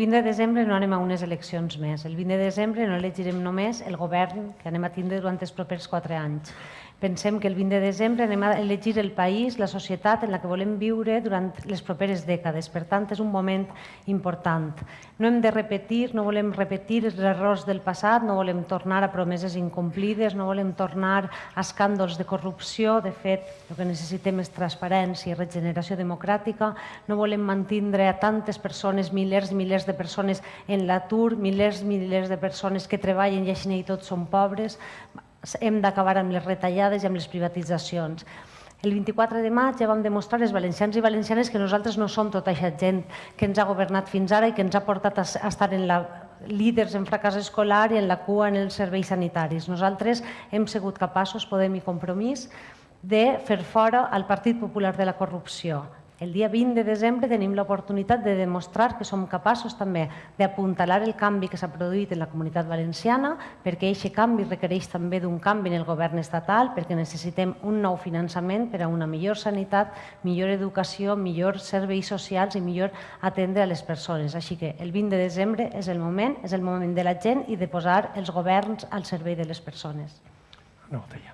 20 de desembre no anem a unes eleccions més. El 20 de desembre no elegirem només el govern que anem a tindre durant els propers quatre anys. Pensem que el 20 de desembre anem a elegir el país, la societat en la que volem viure durant les properes dècades. Per tant, és un moment important. No hem de repetir, no volem repetir els errors del passat, no volem tornar a promeses incomplides, no volem tornar a escàndols de corrupció. De fet, el que necessitem és transparència i regeneració democràtica. No volem mantindre a tantes persones, milers i milers de persones en l'atur, milers i milers de persones que treballen i així i tots són pobres hem d'acabar amb les retallades i amb les privatitzacions. El 24 de maig ja vam demostrar els valencians i valencianes que nosaltres no som tota aquesta gent que ens ha governat fins ara i que ens ha portat a estar en la líders en fracàs escolar i en la cua en els serveis sanitaris. Nosaltres hem sigut capaços, Podem i Compromís, de fer fora el Partit Popular de la corrupció, el dia 20 de desembre tenim l'oportunitat de demostrar que som capaços també d'apuntalar el canvi que s'ha produït en la comunitat valenciana, perquè aquest canvi requereix també d'un canvi en el govern estatal, perquè necessitem un nou finançament per a una millor sanitat, millor educació, millors serveis socials i millor atendre a les persones. Així que el 20 de desembre és el moment, és el moment de la gent i de posar els governs al servei de les persones. Una botella.